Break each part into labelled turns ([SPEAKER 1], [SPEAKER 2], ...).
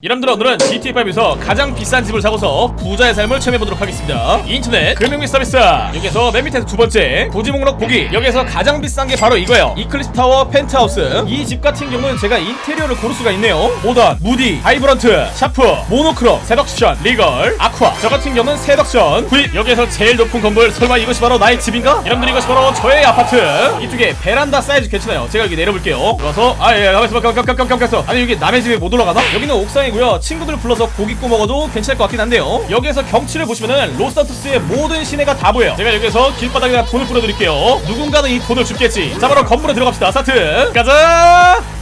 [SPEAKER 1] 여러분들 오늘은 GT5에서 가장 비싼 집을 사고서 부자의 삶을 체험해보도록 하겠습니다. 인터넷 금융 및 서비스. 여기서 맨 밑에 두 번째 고지 목록 보기. 여기서 가장 비싼 게 바로 이거예요. 이클립스 타워 펜트하우스. 이 집 같은 경우는 제가 인테리어를 고를 수가 있네요. modern, moody, vibrant, sharp, monochrome, seduction, regal, aqua. 저 같은 경우는 seduction 구입. 여기에서 제일 높은 건물. 설마 이것이 바로 나의 집인가? 여러분들 이것이 바로 저의 아파트. 이쪽에 베란다 사이즈 괜찮아요. 제가 여기 내려볼게요. 들어와서 아예 가만있어 가만있어 아니 여기 남의 집에 못 올라가나? 여기는 옥상 이고요. 친구들 불러서 고기 구워 먹어도 괜찮을 것 같긴 한데요. 여기에서 경치를 보시면은 로스 산토스의 모든 시내가 다 보여요. 제가 여기서 길바닥에다 돈을 뿌려드릴게요. 누군가는 이 돈을 줍겠지. 자 바로 건물에 들어갑시다. 스타트. 가자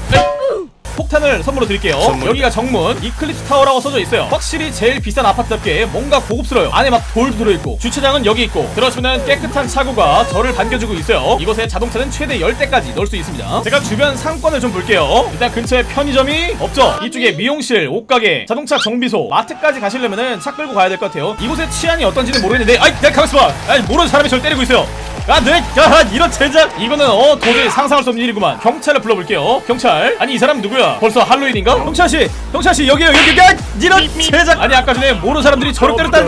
[SPEAKER 1] 폭탄을 선물로 드릴게요. 여기가 정문. 이클립스 타워라고 써져 있어요. 확실히 제일 비싼 아파트답게 뭔가 고급스러워요. 안에 막 돌도 들어있고 주차장은 여기 있고 들어오시면 깨끗한 차고가 저를 반겨주고 있어요. 이곳에 자동차는 최대 10대까지 넣을 수 있습니다. 제가 주변 상권을 좀 볼게요. 일단 근처에 편의점이 없죠? 이쪽에 미용실, 옷가게, 자동차 정비소, 마트까지 가시려면은 차 끌고 가야 될 것 같아요. 이곳의 치안이 어떤지는 모르겠는데 아이 내가 가만있어 봐. 아이 모르는 사람이 저를 때리고 있어요 아, 네, 야, 이런 젠장! 이거는 어 도저히 상상할 수 없는 일이구만. 경찰을 불러볼게요. 경찰. 아니 이 사람 누구야? 벌써 할로윈인가? 경찰 씨, 경찰 씨 여기요, 여기, 야, 이런 젠장! 아니 아까 전에 모르는 사람들이 저를 때렸다.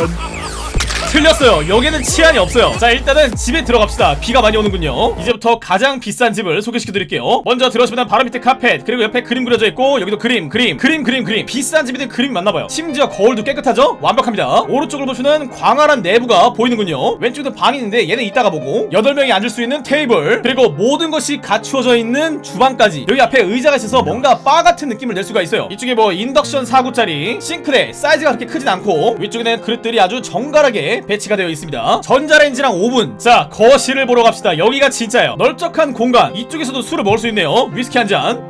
[SPEAKER 1] 틀렸어요. 여기는 치안이 없어요. 자, 일단은 집에 들어갑시다. 비가 많이 오는군요. 이제부터 가장 비싼 집을 소개시켜드릴게요. 먼저 들어오시면 바로 밑에 카펫, 그리고 옆에 그림 그려져 있고, 여기도 그림, 그림, 그림, 그림, 그림. 비싼 집이든 그림이 맞나봐요. 심지어 거울도 깨끗하죠? 완벽합니다. 오른쪽을 보시면 광활한 내부가 보이는군요. 왼쪽도 방이 있는데 얘는 이따가 보고, 8명이 앉을 수 있는 테이블, 그리고 모든 것이 갖추어져 있는 주방까지. 여기 앞에 의자가 있어서 뭔가 바 같은 느낌을 낼 수가 있어요. 이쪽에 뭐 인덕션 4구짜리, 싱크대, 사이즈가 그렇게 크진 않고, 위쪽에는 그릇들이 아주 정갈하게 배치가 되어 있습니다. 전자레인지랑 오븐. 자, 거실을 보러 갑시다. 여기가 진짜예요. 넓적한 공간. 이쪽에서도 술을 먹을 수 있네요. 위스키 한 잔.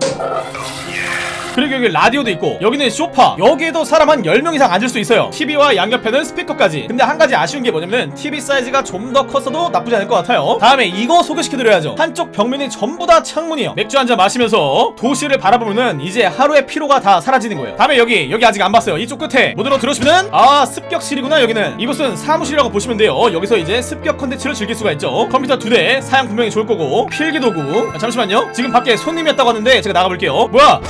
[SPEAKER 1] 그리고 여기 라디오도 있고 여기는 소파. 여기에도 사람 한 10명 이상 앉을 수 있어요. TV와 양옆에는 스피커까지. 근데 한 가지 아쉬운 게 뭐냐면 TV 사이즈가 좀 더 컸어도 나쁘지 않을 것 같아요. 다음에 이거 소개시켜드려야죠. 한쪽 벽면이 전부 다 창문이에요. 맥주 한 잔 마시면서 도시를 바라보면은 이제 하루의 피로가 다 사라지는 거예요. 다음에 여기 여기 아직 안 봤어요. 이쪽 끝에 문으로 들어오시면은 아 습격실이구나 여기는. 이곳은 사무실이라고 보시면 돼요. 여기서 이제 습격 컨텐츠를 즐길 수가 있죠. 컴퓨터 두 대 사양 분명히 좋을 거고 필기도구. 아, 잠시만요. 지금 밖에 손님이 왔다고 하는데 제가 나가볼게요. 뭐야?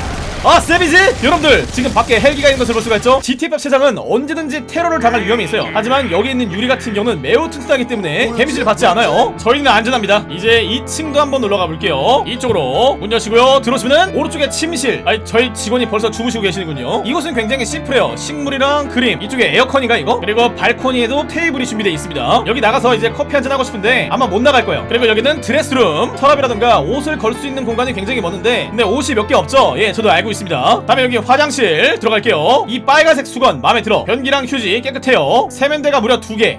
[SPEAKER 1] 아 쌤이지? 여러분들 지금 밖에 헬기가 있는 것을 볼 수가 있죠? GTF 세상은 언제든지 테러를 당할 위험이 있어요. 하지만 여기 있는 유리 같은 경우는 매우 튼튼하기 때문에 데미지를 받지 않아요. 저희는 안전합니다. 이제 2층도 한번 올라가 볼게요. 이쪽으로 문 여시고요. 들어오시면 오른쪽에 침실. 아니 저희 직원이 벌써 주무시고 계시는군요. 이곳은 굉장히 심플해요. 식물이랑 그림. 이쪽에 에어컨인가 이거? 그리고 발코니에도 테이블이 준비되어 있습니다. 여기 나가서 이제 커피 한잔 하고 싶은데 아마 못 나갈 거예요. 그리고 여기는 드레스룸. 서랍이라든가 옷을 걸 수 있는 공간이 굉장히 많은데 근데 옷이 몇 개 없죠? 예 저도 알고 있습니다 다음에 여기 화장실 들어갈게요. 이 빨간색 수건 마음에 들어. 변기랑 휴지 깨끗해요. 세면대가 무려 두개.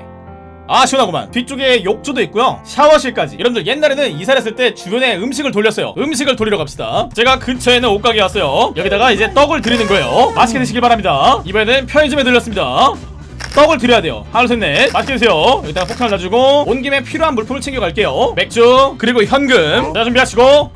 [SPEAKER 1] 아 시원하구만. 뒤쪽에 욕조도 있고요. 샤워실까지. 여러분들 옛날에는 이사를 했을 때 주변에 음식을 돌렸어요. 음식을 돌리러 갑시다. 제가 근처에는 옷가게 왔어요. 여기다가 이제 떡을 드리는 거예요. 맛있게 드시길 바랍니다. 이번에는 편의점에 들렸습니다. 떡을 드려야 돼요. 하나 둘셋넷. 맛있게 드세요. 여기다가 폭탄을 놔주고 온 김에 필요한 물품을 챙겨갈게요. 맥주 그리고 현금. 자 준비하시고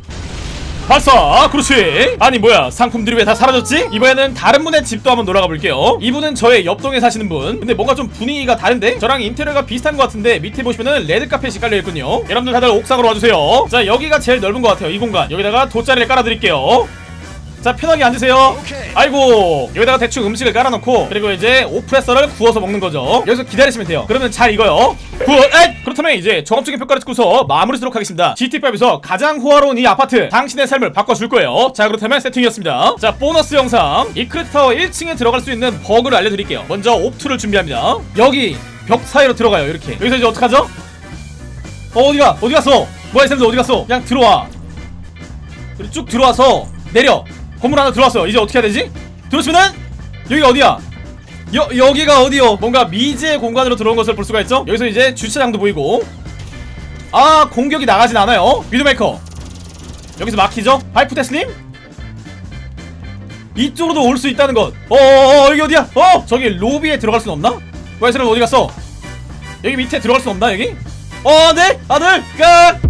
[SPEAKER 1] 발사 그렇지. 아니 뭐야. 상품들이 왜 다 사라졌지? 이번에는 다른 분의 집도 한번 놀아가 볼게요. 이분은 저의 옆동에 사시는 분. 근데 뭔가 좀 분위기가 다른데? 저랑 인테리어가 비슷한 것 같은데 밑에 보시면은 레드카펫이 깔려있군요. 여러분들 다들 옥상으로 와주세요. 자 여기가 제일 넓은 것 같아요 이 공간. 여기다가 돗자리를 깔아드릴게요 자 편하게 앉으세요. 아이고 여기다가 대충 음식을 깔아놓고 그리고 이제 오프레서를 구워서 먹는 거죠. 여기서 기다리시면 돼요. 그러면 잘 익어요. 구워 에이! 그렇다면 이제 종합적인 평가를 듣고서 마무리 하도록 하겠습니다. GT5에서 가장 호화로운 이 아파트 당신의 삶을 바꿔줄 거예요. 자 그렇다면 세팅이었습니다. 자 보너스 영상. 이크레타워 1층에 들어갈 수 있는 버그를 알려드릴게요. 먼저 옵투를 준비합니다. 여기 벽 사이로 들어가요 이렇게. 여기서 이제 어떡하죠? 어 어디가? 어디 갔어? 뭐야 이 사람들 어디 갔어? 그냥 들어와. 그리고 쭉 들어와서 내려 건물 하나 들어왔어요 이제 어떻게 해야 되지? 들어오시면은 여기가 어디야? 여, 여기가 어디요? 뭔가 미지의 공간으로 들어온 것을 볼 수가 있죠? 여기서 이제 주차장도 보이고 아 공격이 나가진 않아요 위드메이커 여기서 막히죠? 파이프 테슬님? 이쪽으로도 올 수 있다는 것 어어어 여기 어디야? 어! 저기 로비에 들어갈 순 없나? 사람 어디 갔어? 여기 밑에 들어갈 수 없나 여기? 어 네! 아들! 끝!